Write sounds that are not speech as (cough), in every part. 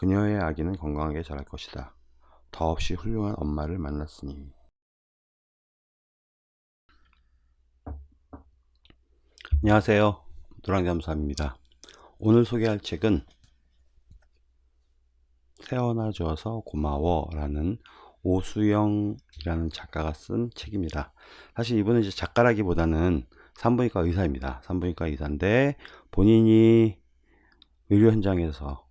그녀의 아기는 건강하게 자랄 것이다. 더없이 훌륭한 엄마를 만났으니. 안녕하세요. 노랑잠수함입니다. 오늘 소개할 책은 태어나 줘서 고마워 라는 오수영이라는 작가가 쓴 책입니다. 사실 이분은 이제 작가라기보다는 산부인과 의사입니다. 산부인과 의사인데 본인이 의료 현장에서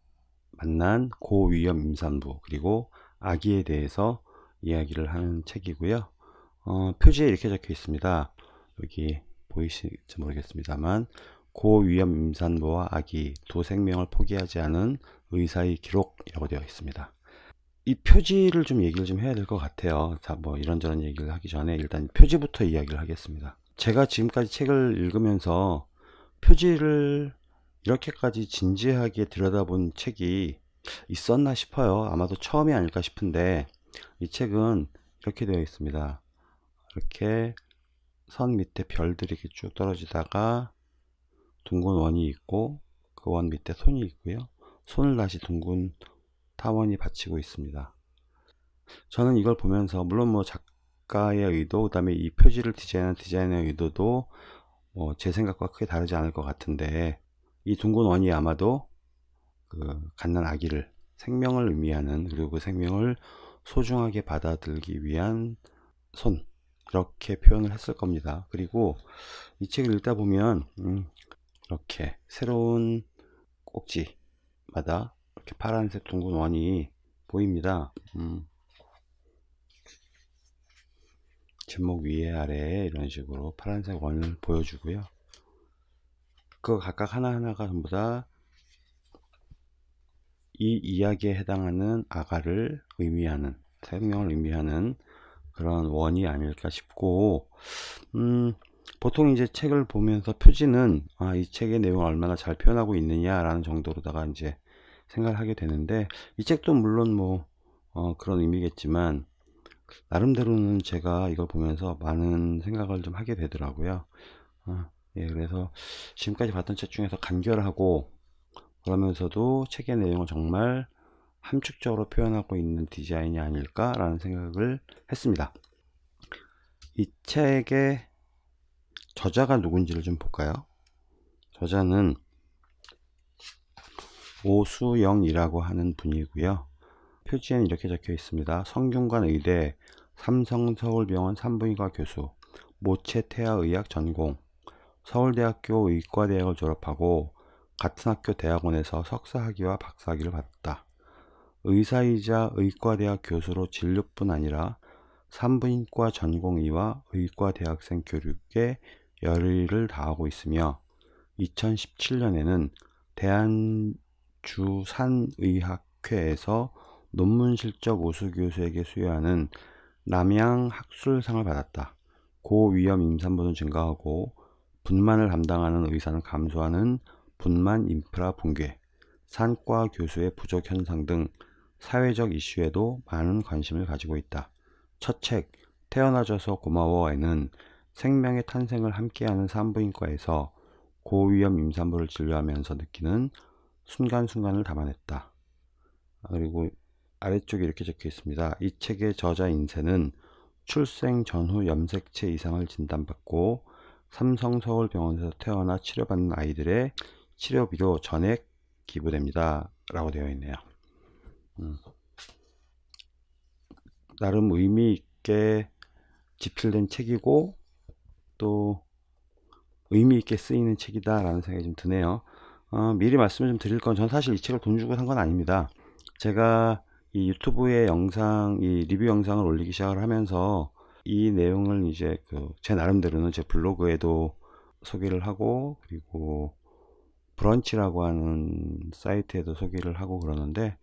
만난 고위험 임산부 그리고 아기에 대해서 이야기를 하는 책이고요. 어, 표지에 이렇게 적혀 있습니다. 여기 보이실지 모르겠습니다만 고위험 임산부와 아기 두 생명을 포기하지 않은 의사의 기록이라고 되어 있습니다. 이 표지를 좀 얘기를 좀 해야 될 것 같아요. 자, 뭐 이런저런 얘기를 하기 전에 일단 표지부터 이야기를 하겠습니다. 제가 지금까지 책을 읽으면서 표지를 이렇게까지 진지하게 들여다본 책이 있었나 싶어요. 아마도 처음이 아닐까 싶은데 이 책은 이렇게 되어 있습니다. 이렇게 선 밑에 별들이 이렇게 쭉 떨어지다가 둥근 원이 있고 그 원 밑에 손이 있고요. 손을 다시 둥근 타원이 받치고 있습니다. 저는 이걸 보면서 물론 뭐 작가의 의도 그 다음에 이 표지를 디자인한 디자인의 의도도 뭐 제 생각과 크게 다르지 않을 것 같은데 이 둥근 원이 아마도 그 갓난 아기를 생명을 의미하는 그리고 그 생명을 소중하게 받아들기 위한 손 이렇게 표현을 했을 겁니다. 그리고 이 책을 읽다 보면 음, 이렇게 새로운 꼭지마다 이렇게 파란색 둥근 원이 보입니다. 음, 제목 위에 아래에 이런 식으로 파란색 원을 보여주고요. 그 각각 하나하나가 전부 다 이 이야기에 해당하는 아가를 의미하는 생명을 의미하는 그런 원이 아닐까 싶고 음, 보통 이제 책을 보면서 표지는 아, 이 책의 내용을 얼마나 잘 표현하고 있느냐라는 정도로다가 이제 생각을 하게 되는데 이 책도 물론 뭐 어, 그런 의미겠지만 나름대로는 제가 이걸 보면서 많은 생각을 좀 하게 되더라고요. 어, 예, 그래서 지금까지 봤던 책 중에서 간결하고 그러면서도 책의 내용을 정말 함축적으로 표현하고 있는 디자인이 아닐까라는 생각을 했습니다. 이 책의 저자가 누군지를 좀 볼까요? 저자는 오수영이라고 하는 분이고요. 표지에는 이렇게 적혀 있습니다. 성균관 의대 삼성서울병원 산부인과 교수 모체태아의학 전공 서울대학교 의과대학을 졸업하고 같은 학교 대학원에서 석사학위와 박사학위를 받았다. 의사이자 의과대학 교수로 진료뿐 아니라 산부인과 전공의와 의과대학생 교육에 열의를 다하고 있으며 2017년에는 대한주산의학회에서 논문 실적 우수 교수에게 수여하는 남양 학술상을 받았다. 고위험 임산부는 증가하고 분만을 담당하는 의사는 감소하는 분만 인프라 붕괴, 산과 교수의 부족 현상 등 사회적 이슈에도 많은 관심을 가지고 있다. 첫 책, 태어나줘서 고마워에는 생명의 탄생을 함께하는 산부인과에서 고위험 임산부를 진료하면서 느끼는 순간순간을 담아냈다. 그리고 아래쪽에 이렇게 적혀 있습니다. 이 책의 저자 인쇄는 출생 전후 염색체 이상을 진단받고 삼성서울병원에서 태어나 치료받는 아이들의 치료비로 전액 기부됩니다. 라고 되어 있네요. 음. 나름 의미 있게 집필된 책이고 또 의미 있게 쓰이는 책이다 라는 생각이 좀 드네요. 어, 미리 말씀을 좀 드릴 건 전 사실 이 책을 돈 주고 산 건 아닙니다. 제가 이 유튜브에 영상, 이 리뷰 영상을 올리기 시작을 하면서 이 내용을 이제 그 제 나름대로는 제 블로그에도 소개를 하고 그리고 브런치라고 하는 사이트에도 소개를 하고 그러는데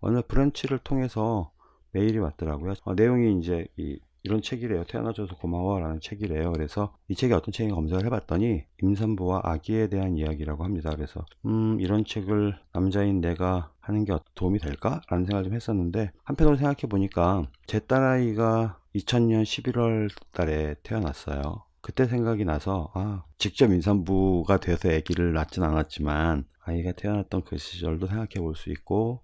어느 브런치를 통해서 메일이 왔더라고요. 어, 내용이 이제 이, 이런 책이래요. 태어나줘서 고마워 라는 책이래요. 그래서 이 책이 어떤 책인가 검색을 해봤더니 임산부와 아기에 대한 이야기라고 합니다. 그래서 음 이런 책을 남자인 내가 하는 게 도움이 될까? 라는 생각을 좀 했었는데 한편으로 생각해 보니까 제 딸아이가 2000년 11월 달에 태어났어요. 그때 생각이 나서 아 직접 임산부가 돼서 아기를 낳진 않았지만 아이가 태어났던 그 시절도 생각해 볼 수 있고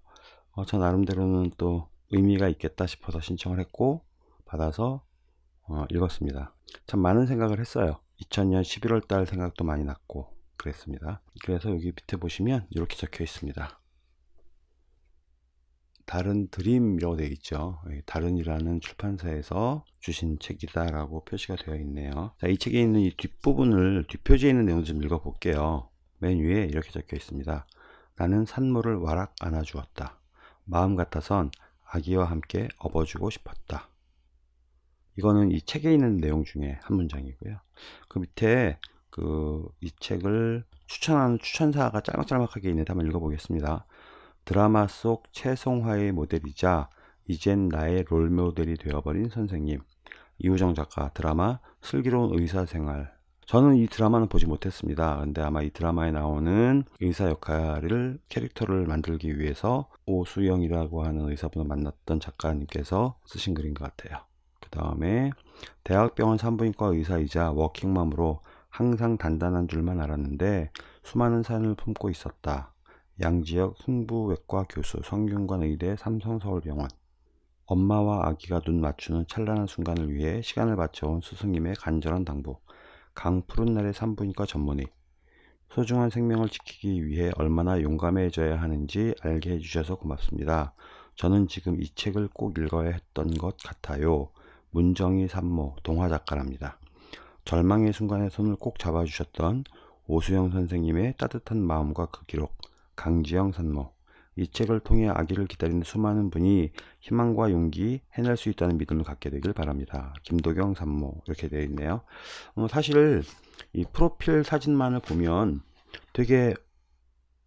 어, 저 나름대로는 또 의미가 있겠다 싶어서 신청을 했고 받아서 어, 읽었습니다. 참 많은 생각을 했어요. 2000년 11월 달 생각도 많이 났고 그랬습니다. 그래서 여기 밑에 보시면 이렇게 적혀 있습니다. 다른 드림이라고 되어 있죠. 다른이라는 출판사에서 주신 책이다 라고 표시가 되어 있네요. 자, 이 책에 있는 이 뒷부분을 뒷표지에 있는 내용 좀 읽어 볼게요. 맨 위에 이렇게 적혀 있습니다. 나는 산모를 와락 안아주었다. 마음 같아선 아기와 함께 업어주고 싶었다. 이거는 이 책에 있는 내용 중에 한 문장이고요. 그 밑에 그 이 책을 추천하는 추천사가 짤막짤막하게 있는데 한번 읽어보겠습니다. 드라마 속 최송화의 모델이자 이젠 나의 롤모델이 되어버린 선생님. 이우정 작가 드라마 슬기로운 의사생활. 저는 이 드라마는 보지 못했습니다. 근데 아마 이 드라마에 나오는 의사 역할을 캐릭터를 만들기 위해서 오수영이라고 하는 의사분을 만났던 작가님께서 쓰신 글인 것 같아요. 그 다음에 대학병원 산부인과 의사이자 워킹맘으로 항상 단단한 줄만 알았는데 수많은 산을 품고 있었다 양지역 흉부외과 교수, 성균관 의대 삼성서울병원 엄마와 아기가 눈 맞추는 찬란한 순간을 위해 시간을 바쳐온 스승님의 간절한 당부 강푸른 날의 산부인과 전문의 소중한 생명을 지키기 위해 얼마나 용감해져야 하는지 알게 해주셔서 고맙습니다. 저는 지금 이 책을 꼭 읽어야 했던 것 같아요. 문정희 산모 동화작가랍니다. 절망의 순간에 손을 꼭 잡아주셨던 오수영 선생님의 따뜻한 마음과 그 기록 강지영 산모 이 책을 통해 아기를 기다리는 수많은 분이 희망과 용기 해낼 수 있다는 믿음을 갖게 되길 바랍니다. 김도경 산모 이렇게 되어 있네요. 어, 사실 이 프로필 사진만을 보면 되게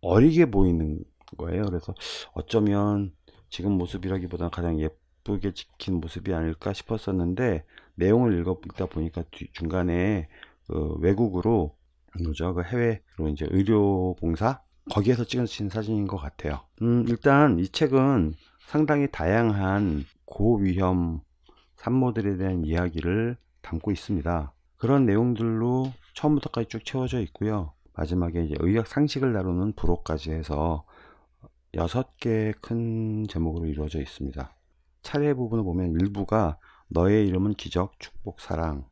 어리게 보이는 거예요. 그래서 어쩌면 지금 모습이라기보다는 가장 예쁘게 찍힌 모습이 아닐까 싶었었는데 내용을 읽다 보니까 중간에 그 외국으로 뭐죠? 그 해외로 이제 의료 봉사 거기에서 찍으신 사진인 것 같아요. 음, 일단 이 책은 상당히 다양한 고위험 산모들에 대한 이야기를 담고 있습니다. 그런 내용들로 처음부터까지 쭉 채워져 있고요. 마지막에 이제 의학 상식을 다루는 부록까지 해서 여섯 개의 큰 제목으로 이루어져 있습니다. 차례 부분을 보면 1부가 너의 이름은 기적 축복 사랑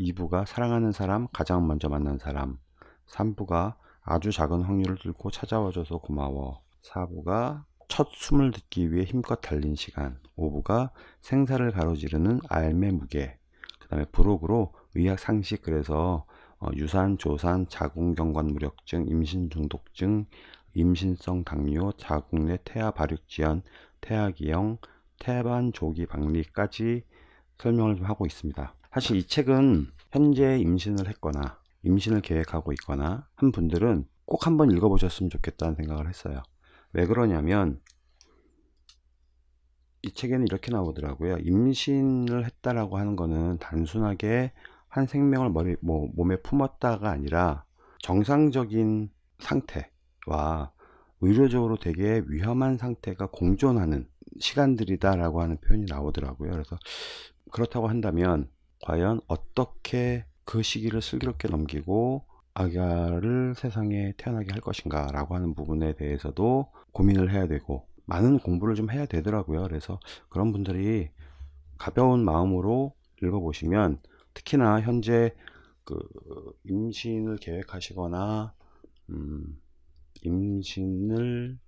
2부가 사랑하는 사람 가장 먼저 만난 사람 3부가 아주 작은 확률을 뚫고 찾아와줘서 고마워. 4부가 첫 숨을 듣기 위해 힘껏 달린 시간. 5부가 생사를 가로지르는 알매 무게. 그 다음에 부록으로 의학 상식 그래서 어, 유산, 조산, 자궁경관 무력증, 임신 중독증, 임신성 당뇨, 자궁 내 태아 발육 지연, 태아기형, 태반 조기 박리까지 설명을 좀 하고 있습니다. 사실 이 책은 현재 임신을 했거나 임신을 계획하고 있거나 한 분들은 꼭 한번 읽어보셨으면 좋겠다는 생각을 했어요. 왜 그러냐면 이 책에는 이렇게 나오더라고요. 임신을 했다라고 하는 거는 단순하게 한 생명을 머리, 뭐, 몸에 품었다가 아니라 정상적인 상태와 의료적으로 되게 위험한 상태가 공존하는 시간들이다라고 하는 표현이 나오더라고요. 그래서 그렇다고 한다면 과연 어떻게 그 시기를 슬기롭게 넘기고 아가를 세상에 태어나게 할 것인가 라고 하는 부분에 대해서도 고민을 해야 되고 많은 공부를 좀 해야 되더라고요. 그래서 그런 분들이 가벼운 마음으로 읽어보시면 특히나 현재 그 임신을 계획하시거나 음, 임신을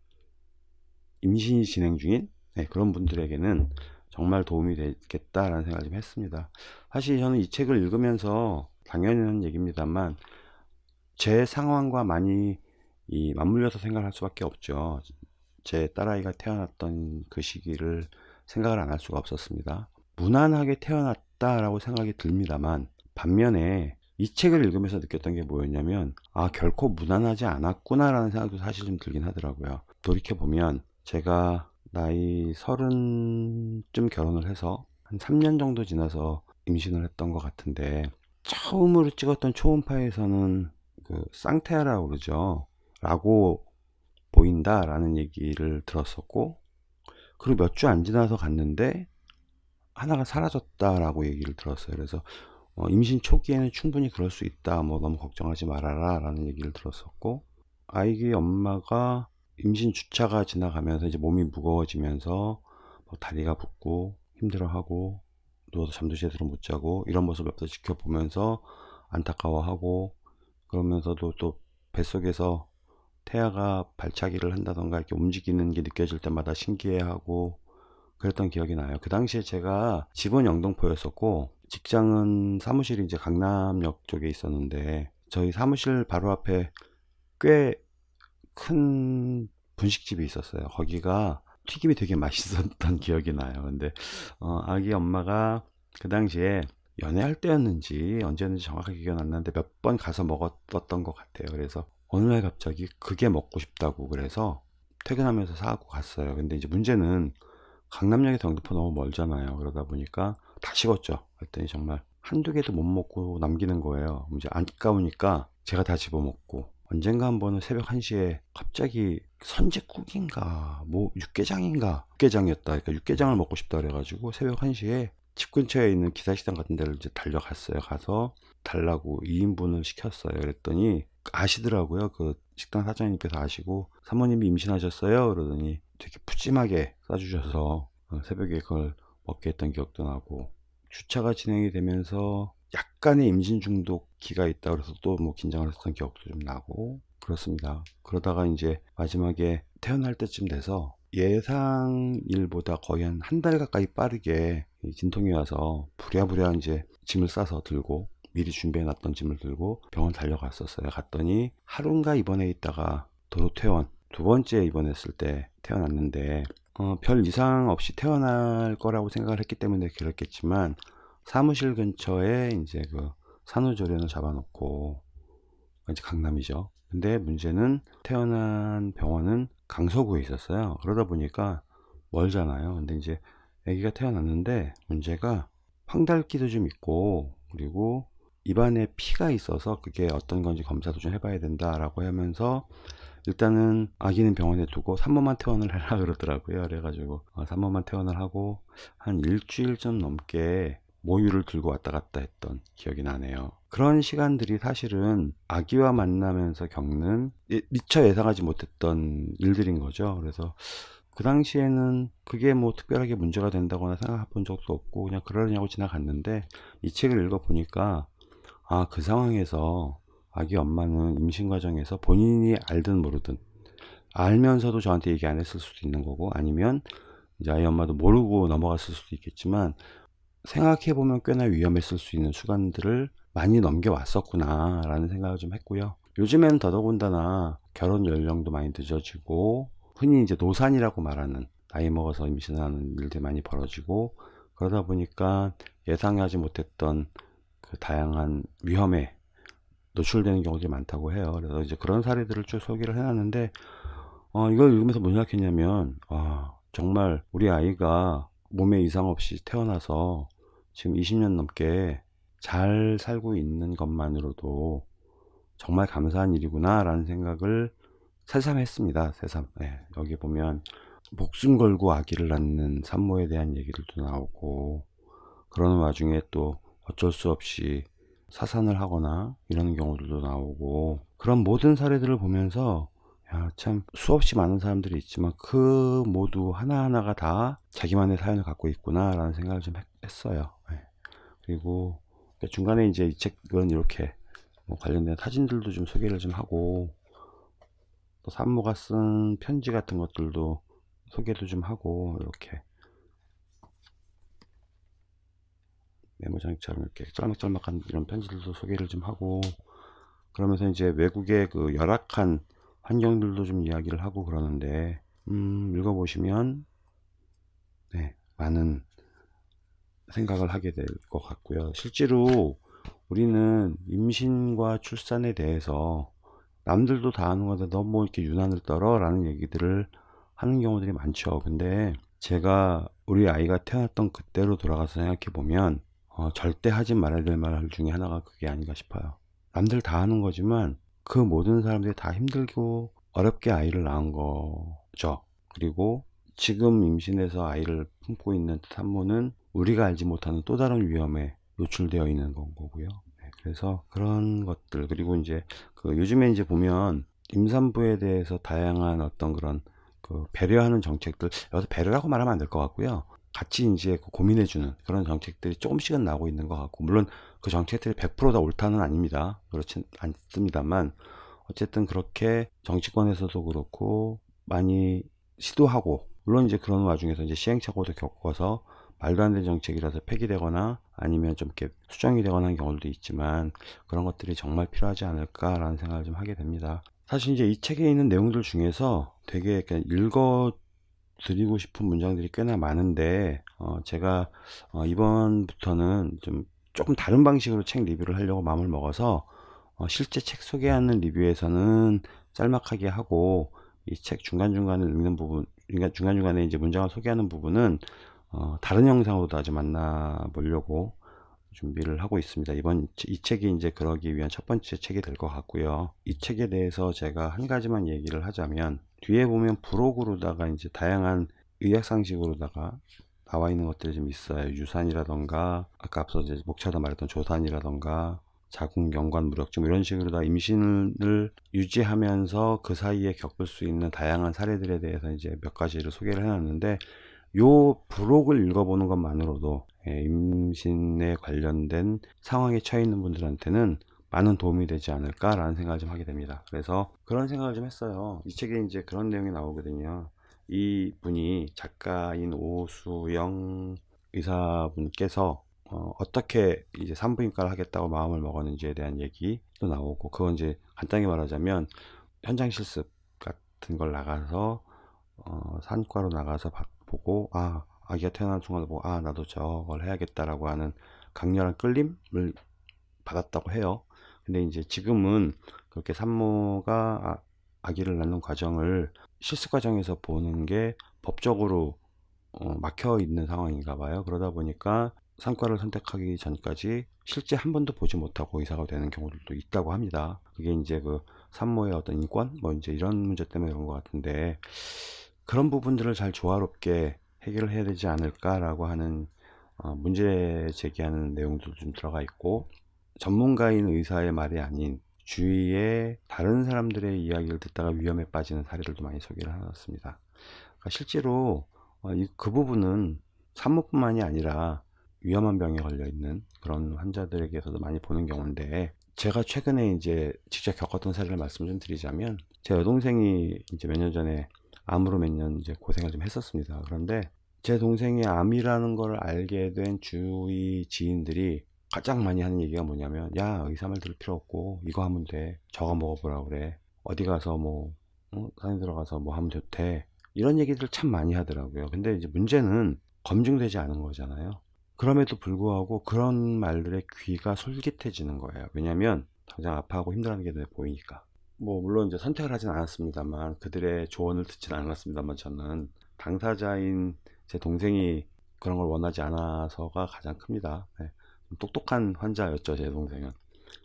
임신이 진행 중인 네, 그런 분들에게는 정말 도움이 되겠다라는 생각을 좀 했습니다. 사실 저는 이 책을 읽으면서 당연한 얘기입니다만 제 상황과 많이 이 맞물려서 생각할 수밖에 없죠. 제 딸아이가 태어났던 그 시기를 생각을 안 할 수가 없었습니다. 무난하게 태어났다라고 생각이 듭니다만 반면에 이 책을 읽으면서 느꼈던 게 뭐였냐면 아 결코 무난하지 않았구나 라는 생각도 사실 좀 들긴 하더라고요. 돌이켜보면 제가 나이 서른쯤 결혼을 해서 한 3년 정도 지나서 임신을 했던 것 같은데 처음으로 찍었던 초음파에서는 그 쌍태아라고 그러죠. 라고 보인다 라는 얘기를 들었었고 그리고 몇 주 안 지나서 갔는데 하나가 사라졌다 라고 얘기를 들었어요. 그래서 어, 임신 초기에는 충분히 그럴 수 있다. 뭐 너무 걱정하지 말아라 라는 얘기를 들었었고 아이의 엄마가 임신 주차가 지나가면서 이제 몸이 무거워지면서 뭐 다리가 붓고 힘들어하고 누워서 잠도 제대로 못 자고 이런 모습을 옆에서 지켜보면서 안타까워하고 그러면서도 또 뱃속에서 태아가 발차기를 한다던가 이렇게 움직이는 게 느껴질 때마다 신기해하고 그랬던 기억이 나요. 그 당시에 제가 집은 영등포였었고 직장은 사무실이 이제 강남역 쪽에 있었는데 저희 사무실 바로 앞에 꽤 큰 분식집이 있었어요. 거기가 튀김이 되게 맛있었던 (laughs) 기억이 나요. 근데 어, 아기 엄마가 그 당시에 연애할 때였는지 언제였는지 정확하게 기억 안 나는데 몇 번 가서 먹었던 것 같아요. 그래서 어느 날 갑자기 그게 먹고 싶다고 그래서 퇴근하면서 사갖고 갔어요. 근데 이제 문제는 강남역에서 영등포 너무 멀잖아요. 그러다 보니까 다 식었죠. 그랬더니 정말 한두 개도 못 먹고 남기는 거예요. 이제 아까우니까 제가 다 집어먹고 언젠가 한 번은 새벽 1시에 갑자기 선제국인가 뭐 육개장인가 육개장이었다. 그러니까 육개장을 먹고 싶다 그래가지고 새벽 1시에 집 근처에 있는 기사식당 같은 데를 이제 달려갔어요. 가서 달라고 2인분을 시켰어요. 그랬더니 아시더라고요. 그 식당 사장님께서 아시고 사모님이 임신하셨어요. 그러더니 되게 푸짐하게 싸주셔서 어, 새벽에 그걸 먹게 했던 기억도 나고 주차가 진행이 되면서 약간의 임신 중독기가 있다 그래서 또 뭐 긴장을 했던 기억도 좀 나고 그렇습니다. 그러다가 이제 마지막에 태어날 때쯤 돼서 예상일보다 거의 한 한 달 가까이 빠르게 이 진통이 와서 부랴부랴 이제 짐을 싸서 들고 미리 준비해 놨던 짐을 들고 병원 달려갔었어요. 갔더니 하루인가 입원해 있다가 도로 퇴원 두 번째 입원했을 때 태어났는데 어, 별 이상 없이 태어날 거라고 생각을 했기 때문에 그렇겠지만 사무실 근처에 이제 그 산후조리원을 잡아놓고 이제 강남이죠. 근데 문제는 태어난 병원은 강서구에 있었어요. 그러다 보니까 멀잖아요. 근데 이제 아기가 태어났는데 문제가 황달기도 좀 있고 그리고 입안에 피가 있어서 그게 어떤 건지 검사도 좀 해봐야 된다라고 하면서 일단은 아기는 병원에 두고 산모만 퇴원을 해라 (laughs) 그러더라고요. 그래가지고 어, 산모만 퇴원을 하고 한 일주일 좀 넘게 모유를 들고 왔다 갔다 했던 기억이 나네요. 그런 시간들이 사실은 아기와 만나면서 겪는 예- 미처 예상하지 못했던 일들인 거죠. 그래서 그 당시에는 그게 뭐 특별하게 문제가 된다거나 생각해 본 적도 없고 그냥 그러려냐고 지나갔는데 이 책을 읽어보니까 아, 그 상황에서 아기 엄마는 임신 과정에서 본인이 알든 모르든 알면서도 저한테 얘기 안 했을 수도 있는 거고 아니면 이제 아이 엄마도 모르고 넘어갔을 수도 있겠지만 생각해 보면 꽤나 위험했을 수 있는 수간들을 많이 넘겨왔었구나 라는 생각을 좀 했고요. 요즘에는 더더군다나 결혼 연령도 많이 늦어지고 흔히 이제 노산이라고 말하는 나이 먹어서 임신하는 일들이 많이 벌어지고 그러다 보니까 예상하지 못했던 그 다양한 위험에 노출되는 경우들이 많다고 해요. 그래서 이제 그런 사례들을 쭉 소개를 해놨는데, 어, 이걸 읽으면서 뭔 생각했냐면, 아, 정말 우리 아이가 몸에 이상 없이 태어나서 지금 20년 넘게 잘 살고 있는 것만으로도 정말 감사한 일이구나 라는 생각을 새삼 했습니다. 새삼. 네, 여기 보면 목숨 걸고 아기를 낳는 산모에 대한 얘기들도 나오고 그러는 와중에 또 어쩔 수 없이 사산을 하거나 이런 경우들도 나오고 그런 모든 사례들을 보면서 야, 참 수없이 많은 사람들이 있지만 그 모두 하나하나가 다 자기만의 사연을 갖고 있구나 라는 생각을 좀 했, 어요. 그리고 중간에 이제 이 책은 이렇게 뭐 관련된 사진들도 좀 소개를 좀 하고 또 산모가 쓴 편지 같은 것들도 소개도 좀 하고 이렇게 메모장처럼 이렇게 짤막짤막한 이런 편지들도 소개를 좀 하고 그러면서 이제 외국의 그 열악한 환경들도 좀 이야기를 하고 그러는데 음 읽어보시면 네 많은 생각을 하게 될 것 같고요. 실제로 우리는 임신과 출산에 대해서 남들도 다 아는 건데 너무 이렇게 유난을 떨어? 라는 얘기들을 하는 경우들이 많죠. 근데 제가 우리 아이가 태어났던 그때로 돌아가서 생각해 보면 어, 절대 하지 말아야 될 말 중에 하나가 그게 아닌가 싶어요. 남들 다 하는 거지만 그 모든 사람들이 다 힘들고 어렵게 아이를 낳은 거죠. 그리고 지금 임신해서 아이를 품고 있는 산모는 우리가 알지 못하는 또 다른 위험에 노출되어 있는 건 거고요. 네, 그래서 그런 것들 그리고 이제 그 요즘에 이제 보면 임산부에 대해서 다양한 어떤 그런 그 배려하는 정책들 여기서 배려라고 말하면 안 될 것 같고요. 같이 이제 그 고민해주는 그런 정책들이 조금씩은 나오고 있는 것 같고 물론 그 정책들이 100%다 옳다는 아닙니다. 그렇진 않습니다만 어쨌든 그렇게 정치권에서도 그렇고 많이 시도하고 물론 이제 그런 와중에서 이제 시행착오도 겪어서 말도 안 되는 정책이라서 폐기되거나 아니면 좀 이렇게 수정이 되거나 하는 경우도 있지만 그런 것들이 정말 필요하지 않을까라는 생각을 좀 하게 됩니다. 사실 이제 이 책에 있는 내용들 중에서 되게 읽어 드리고 싶은 문장들이 꽤나 많은데 어 제가 어 이번부터는 좀 조금 다른 방식으로 책 리뷰를 하려고 마음을 먹어서 어 실제 책 소개하는 리뷰에서는 짤막하게 하고 이 책 중간중간에 읽는 부분 그러니까 중간중간에 이제 문장을 소개하는 부분은 어 다른 영상으로도 아주 만나 보려고 준비를 하고 있습니다. 이번 이 책이 이제 그러기 위한 첫 번째 책이 될 것 같고요. 이 책에 대해서 제가 한 가지만 얘기를 하자면 뒤에 보면 부록으로다가 이제 다양한 의학 상식으로다가 나와 있는 것들이 좀 있어요. 유산이라던가 아까 앞서 이제 목차다 말했던 조산이라던가 자궁 경관 무력증 이런 식으로 다 임신을 유지하면서 그 사이에 겪을 수 있는 다양한 사례들에 대해서 이제 몇 가지를 소개를 해놨는데 요 부록을 읽어보는 것만으로도 예, 임신에 관련된 상황에 처해 있는 분들한테는 많은 도움이 되지 않을까라는 생각을 좀 하게 됩니다. 그래서 그런 생각을 좀 했어요. 이 책에 이제 그런 내용이 나오거든요. 이 분이 작가인 오수영 의사분께서 어, 떻게 이제 산부인과를 하겠다고 마음을 먹었는지에 대한 얘기도 나오고 그건 이제 간단히 말하자면 현장 실습 같은 걸 나가서 어, 산과로 나가서 보고 아 아기가 태어난 순간 보고 아 나도 저걸 해야겠다라고 하는 강렬한 끌림을 받았다고 해요. 근데 이제 지금은 그렇게 산모가 아, 기를 낳는 과정을 실습 과정에서 보는 게 법적으로 어, 막혀 있는 상황인가 봐요. 그러다 보니까 상과를 선택하기 전까지 실제 한 번도 보지 못하고 의사가 되는 경우들도 있다고 합니다. 그게 이제 그 산모의 어떤 인권 뭐 이제 이런 문제 때문에 그런 것 같은데 그런 부분들을 잘 조화롭게 해결을 해야 되지 않을까라고 하는 어, 문제 제기하는 내용도 좀 들어가 있고 전문가인 의사의 말이 아닌 주위에 다른 사람들의 이야기를 듣다가 위험에 빠지는 사례들도 많이 소개를 해놨습니다. 그러니까 실제로 어, 그 부분은 산모뿐만이 아니라 위험한 병에 걸려 있는 그런 환자들에게서도 많이 보는 경우인데 제가 최근에 이제 직접 겪었던 사례를 말씀 좀 드리자면 제 여동생이 이제 몇 년 전에 암으로 몇 년 이제 고생을 좀 했었습니다. 그런데 제 동생이 암이라는 걸 알게 된 주위 지인들이 가장 많이 하는 얘기가 뭐냐면 야 의사 말 들을 필요 없고 이거 하면 돼. 저거 먹어보라 그래. 어디 가서 뭐 어? 산에 들어가서 뭐 하면 좋대. 이런 얘기들 참 많이 하더라고요. 근데 이제 문제는 검증되지 않은 거잖아요. 그럼에도 불구하고 그런 말들의 귀가 솔깃해지는 거예요. 왜냐면 당장 아파하고 힘들어하는 게 눈에 보이니까. 뭐 물론 이제 선택을 하진 않았습니다만 그들의 조언을 듣진 않았습니다만 저는 당사자인 제 동생이 그런 걸 원하지 않아서가 가장 큽니다. 네. 똑똑한 환자였죠 제 동생은.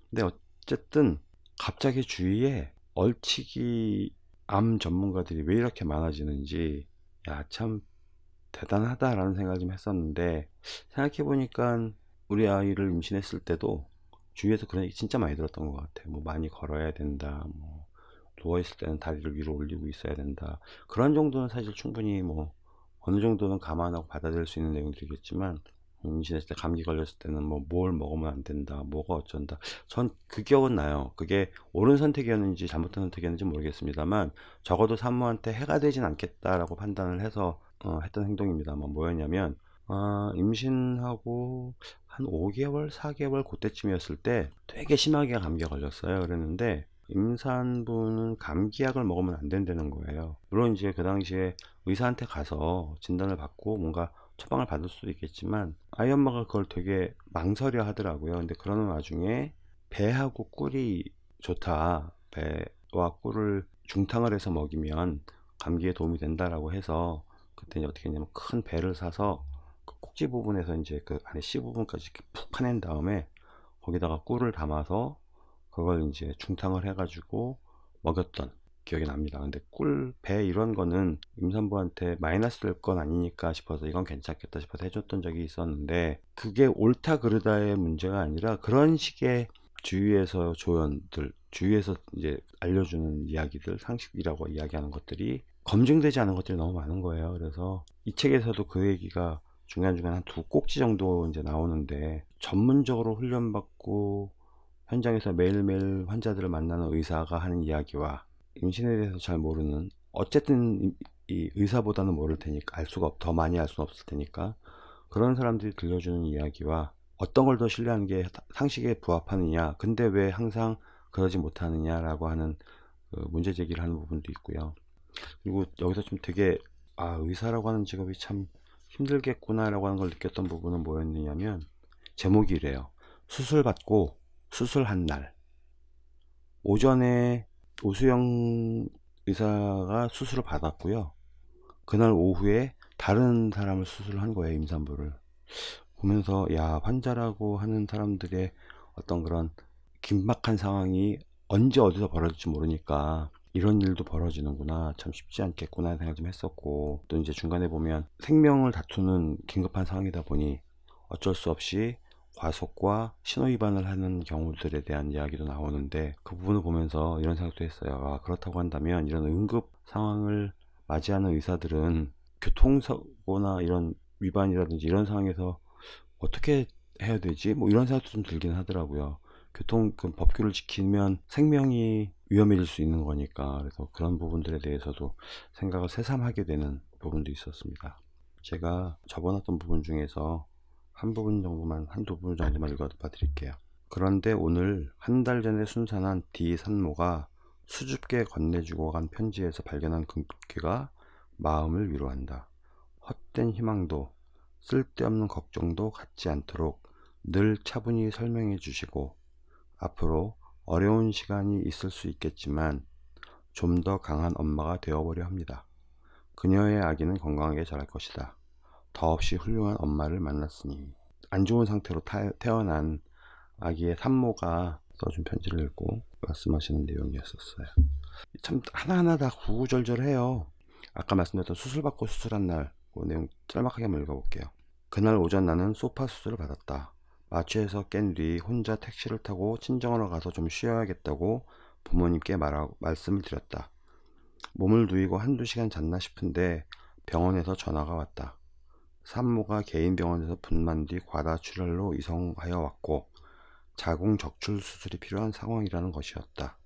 근데 어쨌든 갑자기 주위에 얼치기 암 전문가들이 왜 이렇게 많아지는지 야 참 대단하다라는 생각을 좀 했었는데 생각해 보니까 우리 아이를 임신했을 때도 주위에서 그런 얘기 진짜 많이 들었던 것 같아요. 뭐 많이 걸어야 된다 뭐 누워있을 때는 다리를 위로 올리고 있어야 된다. 그런 정도는 사실 충분히 뭐 어느 정도는 감안하고 받아들일 수 있는 내용들이겠지만 임신했을 때 감기 걸렸을 때는 뭐 뭘 먹으면 안 된다 뭐가 어쩐다. 전 그 기억은 나요. 그게 옳은 선택이었는지 잘못된 선택이었는지 모르겠습니다만 적어도 산모한테 해가 되진 않겠다라고 판단을 해서 어, 했던 행동입니다만 뭐였냐면 어, 임신하고 한 5개월 4개월 그때쯤이었을 때 되게 심하게 감기가 걸렸어요. 그랬는데 임산부는 감기약을 먹으면 안 된다는 거예요. 물론 이제 그 당시에 의사한테 가서 진단을 받고 뭔가 처방을 받을 수도 있겠지만 아이 엄마가 그걸 되게 망설여 하더라고요. 근데 그러는 와중에 배하고 꿀이 좋다. 배와 꿀을 중탕을 해서 먹이면 감기에 도움이 된다라고 해서 그때 이제 어떻게 했냐면 큰 배를 사서 그 꼭지 부분에서 이제 그 안에 씨 부분까지 이렇게 푹 파낸 다음에 거기다가 꿀을 담아서 그걸 이제 중탕을 해가지고 먹였던 기억이 납니다. 근데 꿀, 배 이런 거는 임산부한테 마이너스 될 건 아니니까 싶어서 이건 괜찮겠다 싶어서 해줬던 적이 있었는데 그게 옳다 그르다의 문제가 아니라 그런 식의 주위에서 조언들, 주위에서 이제 알려주는 이야기들, 상식이라고 이야기하는 것들이 검증되지 않은 것들이 너무 많은 거예요. 그래서 이 책에서도 그 얘기가 중간중간 한 두 꼭지 정도 이제 나오는데 전문적으로 훈련받고 현장에서 매일매일 환자들을 만나는 의사가 하는 이야기와 임신에 대해서 잘 모르는 어쨌든 이- 이 의사보다는 모를 테니까 알 수가 없, 더 많이 알 수는 없을 테니까 그런 사람들이 들려주는 이야기와 어떤 걸 더 신뢰하는 게 상식에 부합하느냐 근데 왜 항상 그러지 못하느냐라고 하는 그 문제 제기를 하는 부분도 있고요. 그리고 여기서 좀 되게 아 의사라고 하는 직업이 참 힘들겠구나 라고 하는 걸 느꼈던 부분은 뭐였느냐면 제목이 이래요. 수술 받고 수술한 날. 오전에 오수영 의사가 수술을 받았고요. 그날 오후에 다른 사람을 수술한 거예요 임산부를. 보면서 야 환자라고 하는 사람들의 어떤 그런 긴박한 상황이 언제 어디서 벌어질지 모르니까 이런 일도 벌어지는구나. 참 쉽지 않겠구나 생각 좀 했었고 또 이제 중간에 보면 생명을 다투는 긴급한 상황이다 보니 어쩔 수 없이 과속과 신호위반을 하는 경우들에 대한 이야기도 나오는데 그 부분을 보면서 이런 생각도 했어요 아, 그렇다고 한다면 이런 응급 상황을 맞이하는 의사들은 교통사고나 이런 위반이라든지 이런 상황에서 어떻게 해야 되지? 뭐 이런 생각도 좀 들긴 하더라고요. 교통 그 법규를 지키면 생명이 위험해질 수 있는 거니까 그래서 그런 부분들에 대해서도 생각을 새삼하게 되는 부분도 있었습니다. 제가 적어놨던 부분 중에서 한 부분 정도만 한두 부분 정도만 읽어봐 드릴게요. 그런데 오늘 한 달 전에 순산한 D 산모가 수줍게 건네주고 간 편지에서 발견한 금괴가 마음을 위로한다. 헛된 희망도 쓸데없는 걱정도 갖지 않도록 늘 차분히 설명해 주시고 앞으로 어려운 시간이 있을 수 있겠지만 좀 더 강한 엄마가 되어보려 합니다. 그녀의 아기는 건강하게 자랄 것이다. 더없이 훌륭한 엄마를 만났으니 안 좋은 상태로 타- 태어난 아기의 산모가 써준 편지를 읽고 말씀하시는 내용이었었어요. 참 하나하나 다 구구절절해요. 아까 말씀드렸던 수술받고 수술한 날, 그 내용 짤막하게 한번 읽어볼게요. 그날 오전 나는 소파 수술을 받았다. 마취해서 깬 뒤 혼자 택시를 타고 친정으로 가서 좀 쉬어야겠다고 부모님께 말하, 말씀을 드렸다. 몸을 누이고 한두 시간 잤나 싶은데 병원에서 전화가 왔다. 산모가 개인 병원에서 분만 뒤 과다 출혈로 이송하여 왔고 자궁 적출 수술이 필요한 상황이라는 것이었다.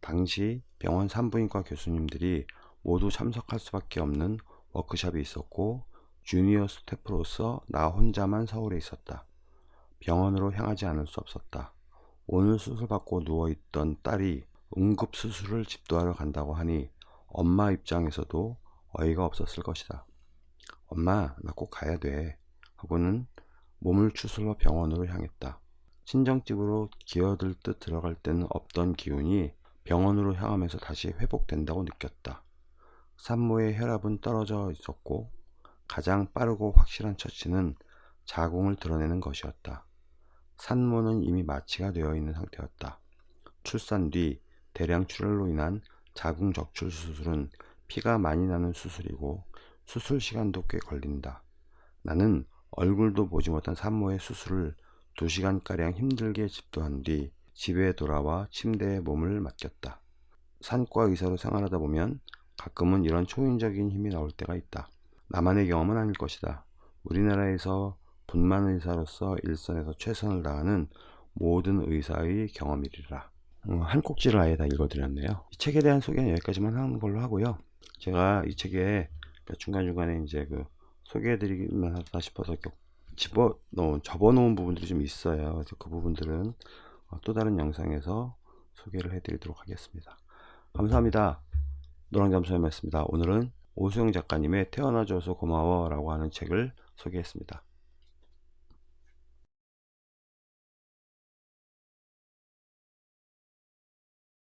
당시 병원 산부인과 교수님들이 모두 참석할 수밖에 없는 워크숍이 있었고 주니어 스태프로서 나 혼자만 서울에 있었다. 병원으로 향하지 않을 수 없었다. 오늘 수술받고 누워있던 딸이 응급수술을 집도하러 간다고 하니 엄마 입장에서도 어이가 없었을 것이다. 엄마, 나 꼭 가야 돼. 하고는 몸을 추슬러 병원으로 향했다. 친정집으로 기어들 듯 들어갈 때는 없던 기운이 병원으로 향하면서 다시 회복된다고 느꼈다. 산모의 혈압은 떨어져 있었고 가장 빠르고 확실한 처치는 자궁을 드러내는 것이었다. 산모는 이미 마취가 되어 있는 상태였다. 출산 뒤 대량 출혈로 인한 자궁 적출 수술은 피가 많이 나는 수술이고 수술 시간도 꽤 걸린다. 나는 얼굴도 보지 못한 산모의 수술을 2시간가량 힘들게 집도한 뒤 집에 돌아와 침대에 몸을 맡겼다. 산과 의사로 생활하다 보면 가끔은 이런 초인적인 힘이 나올 때가 있다. 나만의 경험은 아닐 것이다. 우리나라에서 분만 의사로서 일선에서 최선을 다하는 모든 의사의 경험이리라. 어, 한 꼭지를 아예 다 읽어드렸네요. 이 책에 대한 소개는 여기까지만 하는 걸로 하고요. 제가 이 책에 중간중간에 이제 그 소개해드리기만 하다 싶어서 집어 넣은, 접어 놓은 부분들이 좀 있어요. 그래서 그 부분들은 어, 또 다른 영상에서 소개를 해드리도록 하겠습니다. 감사합니다. 노랑잠수였습니다. 오늘은 오수영 작가님의 태어나줘서 고마워 라고 하는 책을 소개했습니다.